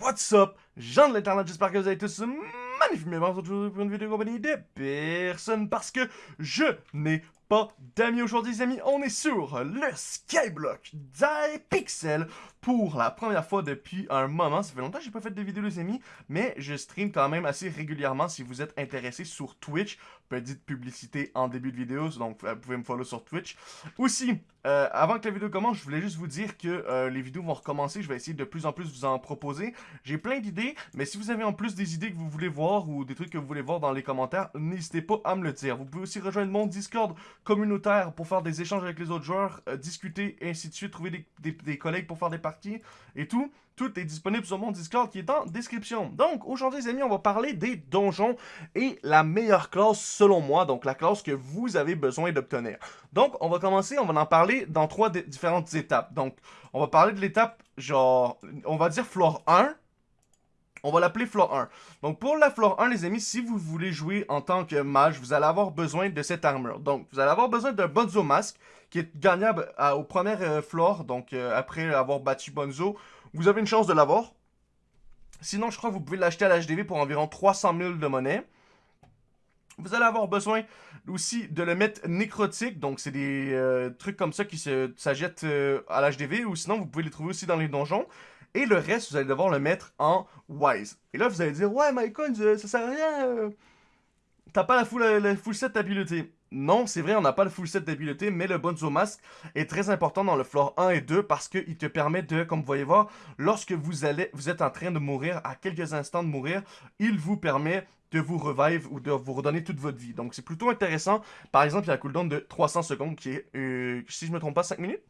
What's up? Jean de l'internet, j'espère que vous allez tous magnifiquement aujourd'hui pour une vidéo compagnie de personne parce que je n'ai pas d'amis aujourd'hui les amis, on est sur le Skyblock Pixel pour la première fois depuis un moment. Ça fait longtemps que j'ai pas fait de vidéos les amis, mais je stream quand même assez régulièrement si vous êtes intéressé sur Twitch. Petite publicité en début de vidéo, donc vous pouvez me follow sur Twitch. Aussi, euh, avant que la vidéo commence, je voulais juste vous dire que euh, les vidéos vont recommencer. Je vais essayer de plus en plus vous en proposer. J'ai plein d'idées, mais si vous avez en plus des idées que vous voulez voir ou des trucs que vous voulez voir dans les commentaires, n'hésitez pas à me le dire. Vous pouvez aussi rejoindre mon Discord communautaire pour faire des échanges avec les autres joueurs, euh, discuter, et ainsi de suite, trouver des collègues pour faire des parties et tout. Tout est disponible sur mon Discord qui est en description. Donc, aujourd'hui, les amis, on va parler des donjons et la meilleure classe selon moi, donc la classe que vous avez besoin d'obtenir. Donc, on va commencer, on va en parler dans trois différentes étapes. Donc, on va parler de l'étape, genre, on va dire floor 1, on va l'appeler floor 1. Donc pour la floor 1, les amis, si vous voulez jouer en tant que mage, vous allez avoir besoin de cette armure. Donc vous allez avoir besoin d'un Bonzo Mask qui est gagnable au premier euh, floor. Donc euh, après avoir battu Bonzo, vous avez une chance de l'avoir. Sinon, je crois que vous pouvez l'acheter à l'HDV pour environ 300 000 de monnaie. Vous allez avoir besoin aussi de le mettre nécrotique, donc c'est des euh, trucs comme ça qui s'achètent euh, à l'HDV, ou sinon vous pouvez les trouver aussi dans les donjons. Et le reste, vous allez devoir le mettre en Wise. Et là, vous allez dire, ouais, euh, ça sert à rien. T'as pas la full, la full set d'habileté. Non, c'est vrai, on n'a pas le full set d'habileté, mais le Bonzo Mask est très important dans le floor 1 et 2 parce qu'il te permet de, comme vous voyez voir, lorsque vous, allez, vous êtes en train de mourir, à quelques instants de mourir, il vous permet de vous revive ou de vous redonner toute votre vie. Donc c'est plutôt intéressant. Par exemple, il y a un cooldown de 300 secondes qui est, euh, si je me trompe pas, 5 minutes?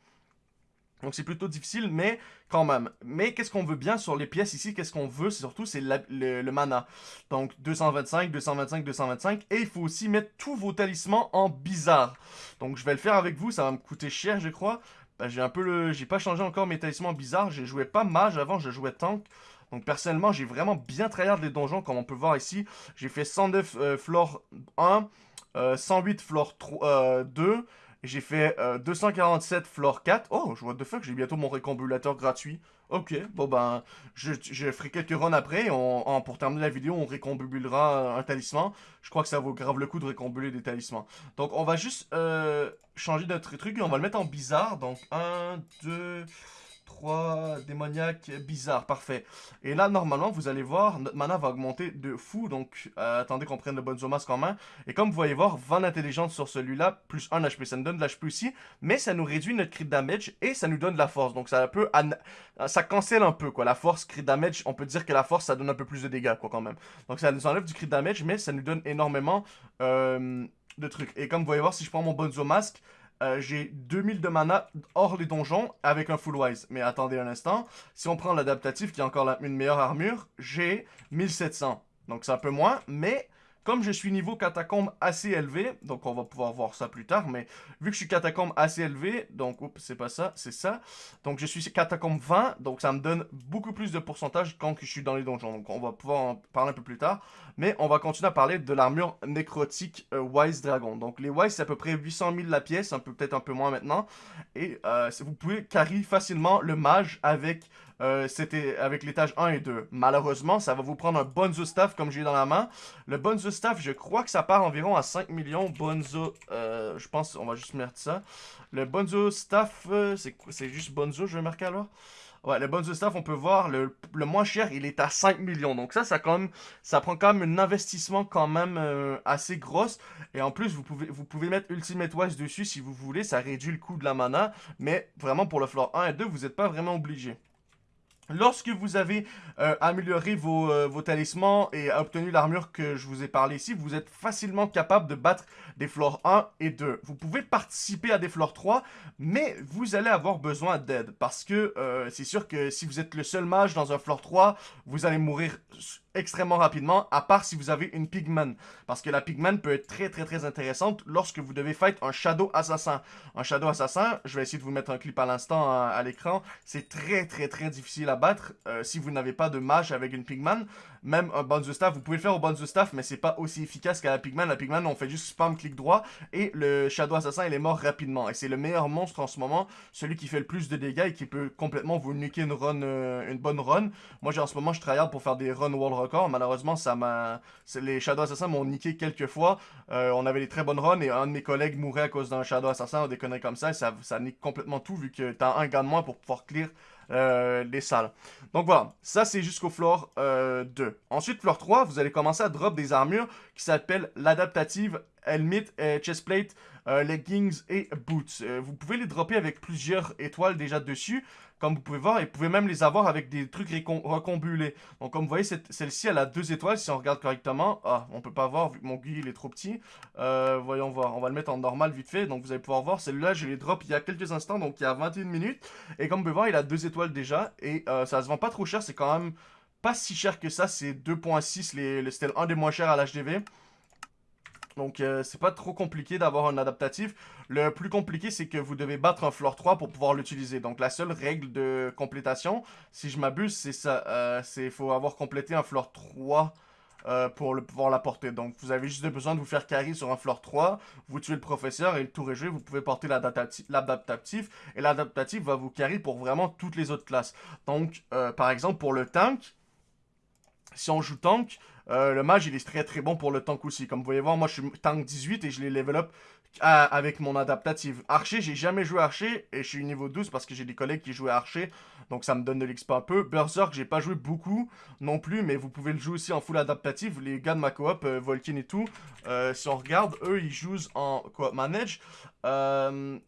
Donc c'est plutôt difficile, mais quand même. Mais qu'est-ce qu'on veut bien sur les pièces ici? Qu'est-ce qu'on veut? Surtout c'est le, mana. Donc 225, 225, 225. Et il faut aussi mettre tous vos talismans en bizarre. Donc je vais le faire avec vous, ça va me coûter cher je crois. Ben, j'ai un peu le... J'ai pas changé encore mes talismans bizarres. J'ai joué pas mage avant, je jouais tank. Donc personnellement, j'ai vraiment bien travaillé les donjons, comme on peut voir ici. J'ai fait 109 euh, floor 1, 108 floor 3, 2, j'ai fait 247 euh, floor 4. Oh, je vois de fuck, j'ai bientôt mon récombulateur gratuit. Ok, bon ben, je, ferai quelques runs après. On, pour terminer la vidéo, on récombulera un talisman. Je crois que ça vaut grave le coup de récombuler des talismans. Donc, on va juste euh, changer notre truc et on va le mettre en bizarre. Donc, 1, 2... 3 démoniaques bizarres, parfait. Et là, normalement, vous allez voir, notre mana va augmenter de fou, donc euh, attendez qu'on prenne le Bonzo Mask en main. Et comme vous voyez voir, 20 d'intelligence sur celui-là, plus 1 HP, ça nous donne de l'HP aussi, mais ça nous réduit notre crit damage et ça nous donne de la force. Donc ça peut, ça cancelle un peu, quoi. La force, crit damage, on peut dire que la force, ça donne un peu plus de dégâts, quoi, quand même. Donc ça nous enlève du crit damage, mais ça nous donne énormément euh, de trucs. Et comme vous voyez voir, si je prends mon Bonzo Mask, euh, j'ai 2000 de mana hors les donjons avec un full wise. Mais attendez un instant, si on prend l'adaptatif qui a encore une meilleure armure, j'ai 1700. Donc c'est un peu moins, mais comme je suis niveau catacombe assez élevé, donc on va pouvoir voir ça plus tard, mais vu que je suis catacombe assez élevé, donc, c'est pas ça, c'est ça. Donc je suis catacombe 20, donc ça me donne beaucoup plus de pourcentage quand je suis dans les donjons. Donc on va pouvoir en parler un peu plus tard. Mais on va continuer à parler de l'armure nécrotique euh, Wise Dragon. Donc les Wise, c'est à peu près 800 000 la pièce, un peu peut-être un peu moins maintenant. Et euh, vous pouvez carry facilement le mage avec euh, c'était avec l'étage 1 et 2. Malheureusement, ça va vous prendre un Bonzo Staff comme j'ai dans la main. Le Bonzo Staff, je crois que ça part environ à 5 millions. Bonzo, euh, je pense, on va juste mettre ça. Le Bonzo Staff, euh, c'est juste Bonzo, je vais marquer alors? Ouais, le Bonzo Staff, on peut voir, le, moins cher, il est à 5 millions. Donc ça, ça, quand ça prend quand même un investissement quand même assez gros. Et en plus, vous pouvez, vous pouvez mettre Ultimate Wise dessus si vous voulez. Ça réduit le coût de la mana. Mais vraiment, pour le floor 1 et 2, vous n'êtes pas vraiment obligé. Lorsque vous avez euh, amélioré euh, vos, talismans et obtenu l'armure que je vous ai parlé ici, vous êtes facilement capable de battre des floors 1 et 2. Vous pouvez participer à des floors 3, mais vous allez avoir besoin d'aide. Parce que euh, c'est sûr que si vous êtes le seul mage dans un floor 3, vous allez mourir extrêmement rapidement, à part si vous avez une Pigman. Parce que la Pigman peut être très très très intéressante lorsque vous devez fight un Shadow Assassin. Un Shadow Assassin, je vais essayer de vous mettre un clip à l'instant à, l'écran, c'est très très très difficile à battre euh, si vous n'avez pas de mage avec une Pigman. Même un Bonzo Staff, vous pouvez le faire au Bonzo Staff, mais c'est pas aussi efficace qu'à la Pigman. La Pigman, on fait juste spam clic droit et le Shadow Assassin, il est mort rapidement. Et c'est le meilleur monstre en ce moment, celui qui fait le plus de dégâts et qui peut complètement vous niquer une run, euh, une bonne run. Moi, en ce moment, je tryhard pour faire des runs world Malheureusement, ça m'a, les Shadow Assassins m'ont niqué quelques fois. Euh, on avait des très bonnes runs et un de mes collègues mourait à cause d'un Shadow Assassin ou des comme ça. Et ça, nique complètement tout vu que t'as un gars de moins pour pouvoir clear euh, les salles. Donc voilà, ça c'est jusqu'au floor 2. Euh, Ensuite, floor 3, vous allez commencer à drop des armures qui s'appellent l'adaptative helmet, chestplate, euh, leggings et boots. vous pouvez les dropper avec plusieurs étoiles déjà dessus comme vous pouvez voir, et vous pouvez même les avoir avec des trucs recombulés. Donc comme vous voyez, celle-ci, elle a deux étoiles, si on regarde correctement. Ah, on peut pas voir, vu que mon GUI, il est trop petit. Euh, voyons voir, on va le mettre en normal vite fait. Donc vous allez pouvoir voir, celle-là, je l'ai drop il y a quelques instants, donc il y a 21 minutes. Et comme vous pouvez voir, il a deux étoiles déjà, et euh, ça se vend pas trop cher, c'est quand même pas si cher que ça, c'est 2.6, c'était un des moins chers à l'HDV. Donc, euh, c'est pas trop compliqué d'avoir un adaptatif. Le plus compliqué, c'est que vous devez battre un floor 3 pour pouvoir l'utiliser. Donc, la seule règle de complétation, si je m'abuse, c'est ça. Euh, c'est faut avoir complété un floor 3 euh, pour pouvoir l'apporter. Donc, vous avez juste besoin de vous faire carry sur un floor 3, vous tuez le professeur et le tour est joué. Vous pouvez porter l'adaptatif et l'adaptatif va vous carry pour vraiment toutes les autres classes. Donc, par exemple, pour le tank, si on joue tank, euh, le mage, il est très très bon pour le tank aussi. Comme vous voyez voir, moi je suis tank 18 et je l'ai level up avec mon adaptative. Archer, j'ai jamais joué Archer et je suis niveau 12 parce que j'ai des collègues qui jouaient Archer. Donc ça me donne de l'expérience un peu. Berserk, j'ai pas joué beaucoup non plus, mais vous pouvez le jouer aussi en full adaptative. Les gars de ma coop, euh, Volkin et tout, euh, si on regarde, eux ils jouent en coop manage.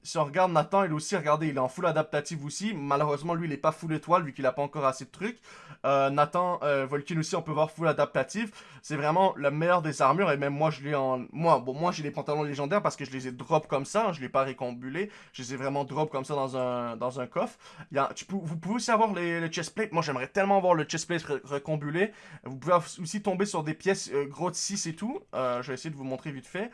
si on regarde Nathan, il aussi, regardez, il est en full adaptative aussi. Malheureusement, lui, il est pas full étoile vu qu'il a pas encore assez de trucs. Nathan, Volkin aussi, on peut voir full adaptative. C'est vraiment la meilleure des armures et même moi, je l'ai en... Moi, bon, moi j'ai les pantalons légendaires parce que je les ai drop comme ça, hein, je ne l'ai pas récombulé, je les ai vraiment drop comme ça dans un, dans un coffre. Il y a, vous pouvez aussi avoir les, le chestplate, moi j'aimerais tellement avoir le chestplate recombulé. Vous pouvez aussi tomber sur des pièces euh, gros de 6 et tout, euh, je vais essayer de vous montrer vite fait.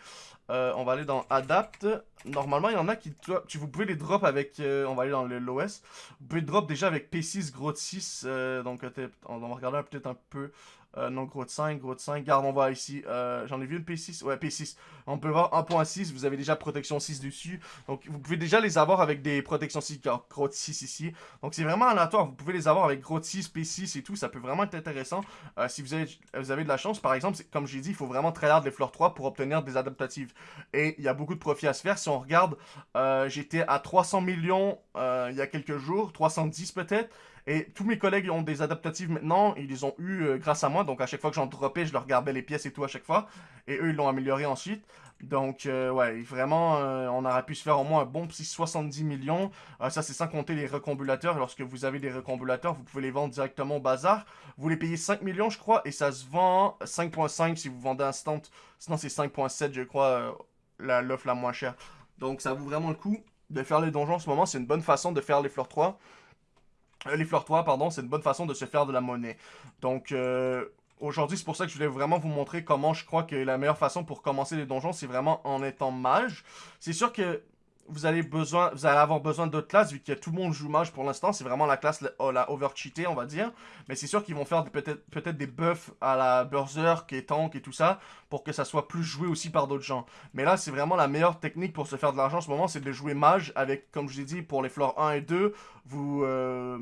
Euh, on va aller dans Adapt. Normalement, il y en a qui... Tu, vous pouvez les drop avec... on va aller dans l'OS. Vous pouvez drop déjà avec P6, gros de 6. donc, on va regarder peut-être un peu... Euh, non, gros de 5, gros de 5. Garde, on va ici. Euh, j'en ai vu une P6. Ouais, P6. On peut voir 1.6. Vous avez déjà protection 6 dessus. Donc, vous pouvez déjà les avoir avec des protections 6. Gros de 6 ici. Donc, c'est vraiment aléatoire. Vous pouvez les avoir avec gros de 6, P6 et tout. Ça peut vraiment être intéressant. Euh, si vous avez, vous avez de la chance, par exemple, comme j'ai dit, il faut vraiment tryhard les fleurs 3 pour obtenir des adaptatives. Et il y a beaucoup de profit à se faire. Si on regarde, j'étais à 300 millions il y a quelques jours. 310 peut-être. Et tous mes collègues ont des adaptatives maintenant, ils les ont eu euh, grâce à moi. Donc à chaque fois que j'en dropais, je leur regardais les pièces et tout à chaque fois. Et eux, ils l'ont amélioré ensuite. Donc, euh, ouais, vraiment, euh, on aurait pu se faire au moins un bon petit 70 millions. ça, c'est sans compter les recombulateurs. Lorsque vous avez des recombulateurs, vous pouvez les vendre directement au bazar. Vous les payez 5 millions, je crois, et ça se vend 5.5 si vous vendez instant. Sinon, c'est 5.7, je crois, l'offre la, la moins chère. Donc, ça vaut vraiment le coup de faire les donjons en ce moment. C'est une bonne façon de faire les fleurs 3. Euh, les 3, pardon, c'est une bonne façon de se faire de la monnaie. Donc, euh, aujourd'hui, c'est pour ça que je voulais vraiment vous montrer comment je crois que la meilleure façon pour commencer les donjons, c'est vraiment en étant mage. C'est sûr que vous allez, besoin, vous allez avoir besoin d'autres classes, vu que tout le monde joue mage pour l'instant. C'est vraiment la classe, la, oh, la over-cheatée, on va dire. Mais c'est sûr qu'ils vont faire peut-être peut des buffs à la Berserk et Tank et tout ça, pour que ça soit plus joué aussi par d'autres gens. Mais là, c'est vraiment la meilleure technique pour se faire de l'argent en ce moment, c'est de jouer mage avec, comme je l'ai dit, pour les floors 1 et 2, vous... Euh,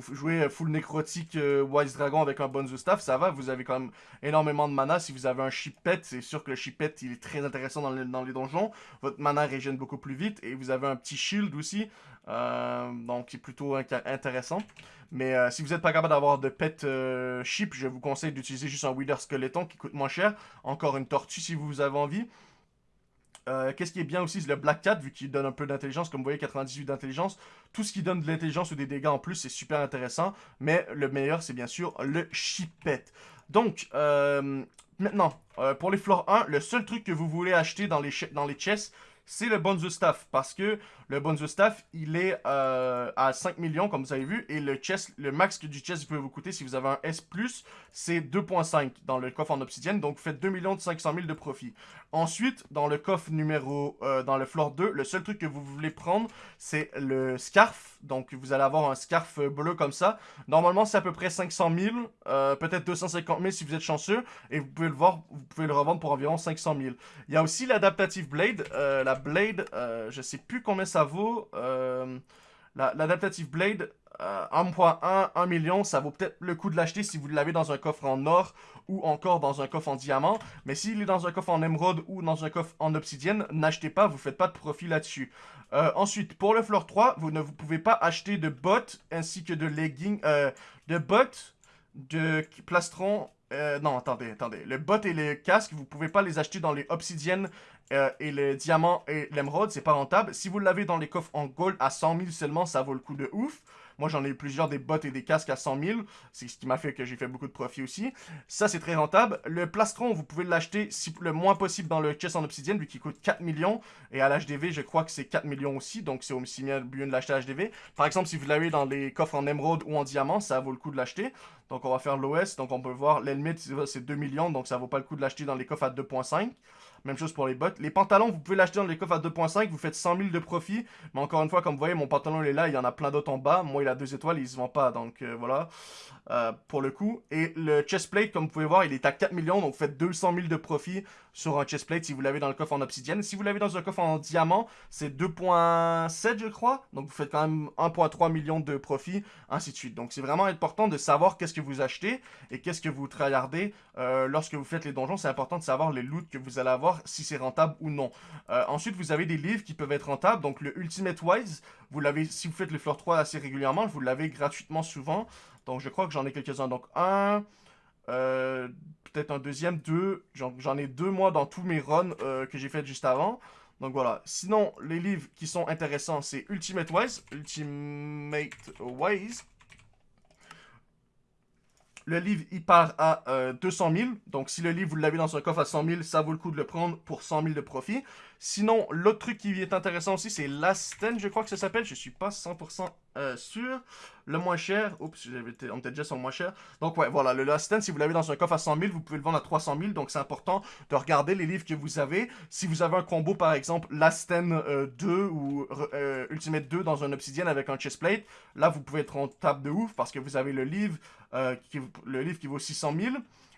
vous jouez full nécrotique euh, Wise Dragon avec un bon staff, ça va, vous avez quand même énormément de mana. Si vous avez un chipet, c'est sûr que le chipet, il est très intéressant dans les, dans les donjons. Votre mana régène beaucoup plus vite et vous avez un petit shield aussi, euh, donc c'est plutôt intéressant. Mais euh, si vous n'êtes pas capable d'avoir de pet chip, je vous conseille d'utiliser juste un Wither Skeleton qui coûte moins cher. Encore une tortue si vous avez envie. Euh, qu'est-ce qui est bien aussi, c'est le Black Cat, vu qu'il donne un peu d'intelligence, comme vous voyez, 98 d'intelligence. Tout ce qui donne de l'intelligence ou des dégâts en plus, c'est super intéressant. Mais le meilleur, c'est bien sûr le Chipette. Donc, euh, maintenant, euh, pour les floors 1, le seul truc que vous voulez acheter dans les, dans les chests, c'est le Bonzo Staff. Parce que Le Bonzo Staff, il est euh, à 5 millions, comme vous avez vu. Et le chest, le max que du chest peut vous coûter, si vous avez un S+, c'est 2.5 dans le coffre en obsidienne. Donc, vous faites 2 500 000 de profit. Ensuite, dans le coffre numéro... Euh, dans le floor 2, le seul truc que vous voulez prendre, c'est le scarf. Donc, vous allez avoir un scarf bleu comme ça. Normalement, c'est à peu près 500 000. Euh, peut-être 250 000 si vous êtes chanceux. Et vous pouvez le voir, vous pouvez le revendre pour environ 500 000. Il y a aussi l'adaptative blade. la blade, je sais plus combien ça vaut. Euh, L'adaptative Blade, 1.1, euh, 1 million, ça vaut peut-être le coup de l'acheter si vous l'avez dans un coffre en or ou encore dans un coffre en diamant. Mais s'il est dans un coffre en émeraude ou dans un coffre en obsidienne, n'achetez pas, vous faites pas de profit là-dessus. Euh, ensuite, pour le floor 3, vous ne pouvez pas acheter de bottes ainsi que de leggings, euh, de bottes, de plastron euh, non, attendez, attendez. Le bot et le casque, vous pouvez pas les acheter dans les obsidiennes euh, et les diamants et l'émeraude, c'est pas rentable. Si vous l'avez dans les coffres en gold à 100 000 seulement, ça vaut le coup de ouf. Moi, j'en ai eu plusieurs des bottes et des casques à 100 000. C'est ce qui m'a fait que j'ai fait beaucoup de profit aussi. Ça, c'est très rentable. Le plastron, vous pouvez l'acheter le moins possible dans le chest en obsidienne, vu qu'il coûte 4 millions. Et à l'HDV, je crois que c'est 4 millions aussi. Donc, c'est aussi bien de l'acheter à l'HDV. Par exemple, si vous l'avez dans les coffres en émeraude ou en diamant, ça vaut le coup de l'acheter. Donc, on va faire l'OS. Donc, on peut voir l'Elmit, c'est 2 millions. Donc, ça vaut pas le coup de l'acheter dans les coffres à 2.5. Même chose pour les bottes. Les pantalons, vous pouvez l'acheter dans les coffres à 2.5, vous faites 100 000 de profit. Mais encore une fois, comme vous voyez, mon pantalon est là, il y en a plein d'autres en bas. Moi, il a deux étoiles, il se vend pas. Donc euh, voilà, euh, pour le coup. Et le chestplate, comme vous pouvez voir, il est à 4 millions. Donc vous faites 200 000 de profit sur un chestplate si vous l'avez dans le coffre en obsidienne. Si vous l'avez dans un coffre en diamant, c'est 2.7 je crois. Donc vous faites quand même 1.3 millions de profit, ainsi de suite. Donc c'est vraiment important de savoir qu'est-ce que vous achetez et qu'est-ce que vous tryhardez euh, lorsque vous faites les donjons. C'est important de savoir les loots que vous allez avoir, si c'est rentable ou non. Euh, ensuite, vous avez des livres qui peuvent être rentables. Donc, le Ultimate Wise, vous l'avez, si vous faites le Floor 3 assez régulièrement, vous l'avez gratuitement souvent. Donc, je crois que j'en ai quelques-uns. Donc, un, euh, peut-être un deuxième, deux. J'en ai deux, moi, dans tous mes runs euh, que j'ai fait juste avant. Donc voilà. Sinon, les livres qui sont intéressants, c'est Ultimate Wise. Ultimate Wise. Le livre, il part à 200 euh, 000. Donc, si le livre, vous l'avez dans un coffre à 100 000, ça vaut le coup de le prendre pour 100 000 de profit. Sinon, l'autre truc qui est intéressant aussi, c'est l'Asten, je crois que ça s'appelle. Je suis pas 100% euh, sûr. Le moins cher. Oups, on était déjà sur le moins cher. Donc, ouais, voilà. Le Last si vous l'avez dans un coffre à 100 000, vous pouvez le vendre à 300 000. Donc, c'est important de regarder les livres que vous avez. Si vous avez un combo, par exemple, Last 2 euh, ou euh, Ultimate 2 dans un Obsidian avec un chestplate, là, vous pouvez être rentable de ouf parce que vous avez le livre, qui, le livre qui vaut 600 000.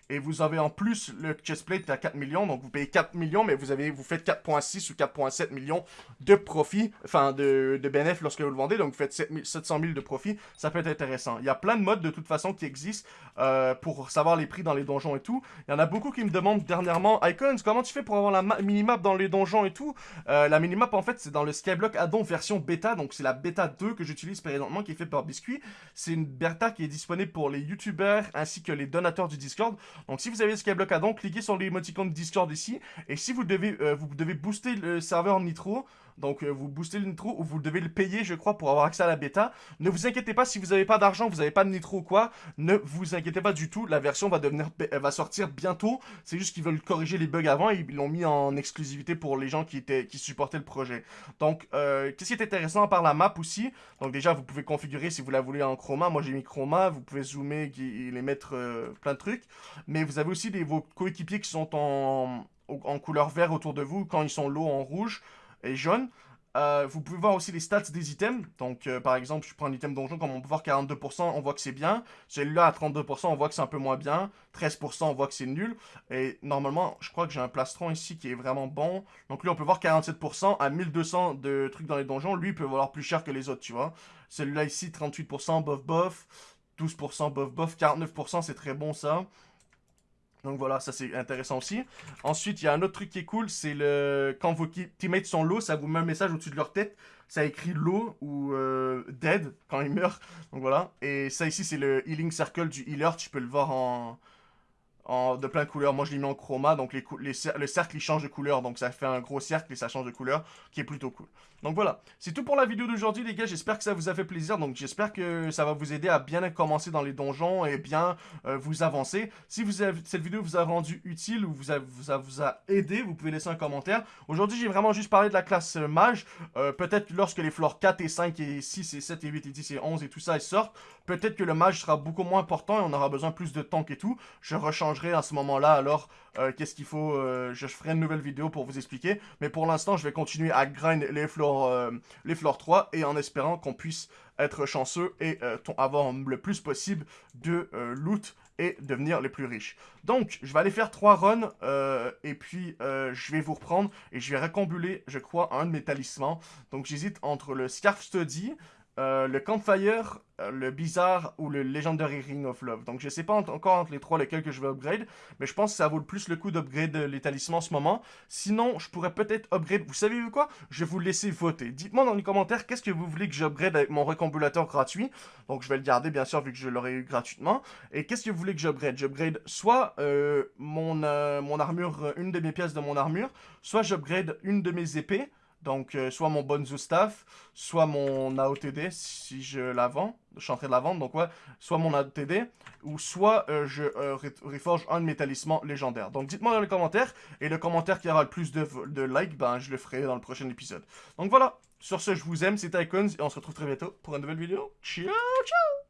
Et vous avez en plus le chestplate à 4 millions. Donc vous payez 4 millions, mais vous avez vous faites 4.6 ou 4.7 millions de profit, enfin de, de bénéfices lorsque vous le vendez. Donc vous faites 700 000 de profit. Ça peut être intéressant. Il y a plein de modes de toute façon qui existent euh, pour savoir les prix dans les donjons et tout. Il y en a beaucoup qui me demandent dernièrement, Icons, comment tu fais pour avoir la minimap dans les donjons et tout? Euh, La minimap en fait c'est dans le Skyblock Addon version bêta. Donc c'est la bêta 2 que j'utilise présentement qui est fait par Biscuit. C'est une bêta qui est disponible pour les youtubeurs ainsi que les donateurs du Discord. Donc si vous avez Skyblock Addon, cliquez sur l'émoticône Discord ici. Et si vous devez, euh, vous devez booster le serveur Nitro, donc euh, vous boostez le Nitro ou vous devez le payer, je crois, pour avoir accès à la bêta. Ne vous inquiétez pas si vous n'avez pas d'argent, vous n'avez pas de Nitro ou quoi. Ne vous inquiétez pas du tout. La version va devenir, va sortir bientôt. C'est juste qu'ils veulent corriger les bugs avant et ils l'ont mis en exclusivité pour les gens qui étaient, qui supportaient le projet. Donc, euh, qu'est-ce qui est intéressant à part la map aussi? Donc déjà, vous pouvez configurer si vous la voulez en chroma. Moi, j'ai mis chroma. Vous pouvez zoomer et les mettre euh, plein de trucs. Mais vous avez aussi vos coéquipiers qui sont en, en couleur vert autour de vous quand ils sont low en rouge et jaune. Euh, vous pouvez voir aussi les stats des items. Donc, euh, par exemple, je prends un item donjon, comme on peut voir 42%, on voit que c'est bien. Celui-là, à 32%, on voit que c'est un peu moins bien. 13%, on voit que c'est nul. Et normalement, je crois que j'ai un plastron ici qui est vraiment bon. Donc lui, on peut voir 47% à 1200 de trucs dans les donjons. Lui, il peut valoir plus cher que les autres, tu vois. Celui-là ici, 38%, bof bof. 12% bof bof. 49%, c'est très bon ça. Donc voilà, ça c'est intéressant aussi. Ensuite, il y a un autre truc qui est cool, c'est le quand vos teammates sont low, ça vous met un message au-dessus de leur tête. Ça écrit low ou euh, dead quand ils meurent. Donc voilà. Et ça ici, c'est le healing circle du healer. Tu peux le voir en, de plein de couleurs. Moi, je l'ai mis en chroma, donc le cercle, il change de couleur. Donc, ça fait un gros cercle et ça change de couleur, qui est plutôt cool. Donc, voilà. C'est tout pour la vidéo d'aujourd'hui, les gars. J'espère que ça vous a fait plaisir. Donc, j'espère que ça va vous aider à bien commencer dans les donjons et bien euh, vous avancer. Si vous cette vidéo vous a rendu utile ou vous a, vous, aidé, vous pouvez laisser un commentaire. Aujourd'hui, j'ai vraiment juste parlé de la classe euh, mage. Euh, peut-être lorsque les floors 4 et 5 et 6 et 7 et 8 et 10 et 11 et tout ça, ils sortent, peut-être que le mage sera beaucoup moins important et on aura besoin plus de tank et tout. Je rechangerai à ce moment-là, alors qu'est-ce qu'il faut, je ferai une nouvelle vidéo pour vous expliquer. Mais pour l'instant, je vais continuer à grind les floors, euh, les floors 3 et en espérant qu'on puisse être chanceux et avoir le plus possible de loot et devenir les plus riches. Donc, je vais aller faire 3 runs, et puis je vais vous reprendre, et je vais récombuler, je crois, un de mes talismans. Donc, j'hésite entre le Scarf Study, euh, le Campfire, euh, le Bizarre ou le Legendary Ring of Love. Donc je sais pas encore entre les trois lesquels que je vais upgrade, mais je pense que ça vaut le plus le coup d'upgrade les talismans en ce moment. Sinon, je pourrais peut-être upgrade... Vous savez quoi? Je vais vous laisser voter. Dites-moi dans les commentaires qu'est-ce que vous voulez que j'upgrade avec mon récombulateur gratuit. Donc je vais le garder bien sûr vu que je l'aurai eu gratuitement. Et qu'est-ce que vous voulez que j'upgrade? J'upgrade soit euh, mon, mon armure, une de mes pièces de mon armure, soit j'upgrade une de mes épées, donc, euh, soit mon Bonzo Staff, soit mon AOTD, si je la vends. Je suis en train de la vendre, donc ouais. Soit mon AOTD, ou soit euh, je euh, reforge un de mes talismans légendaires. Donc, dites-moi dans les commentaires. Et le commentaire qui aura le plus de, likes, ben, je le ferai dans le prochain épisode. Donc, voilà. Sur ce, je vous aime, c'était Icons, et on se retrouve très bientôt pour une nouvelle vidéo. Ciao, ciao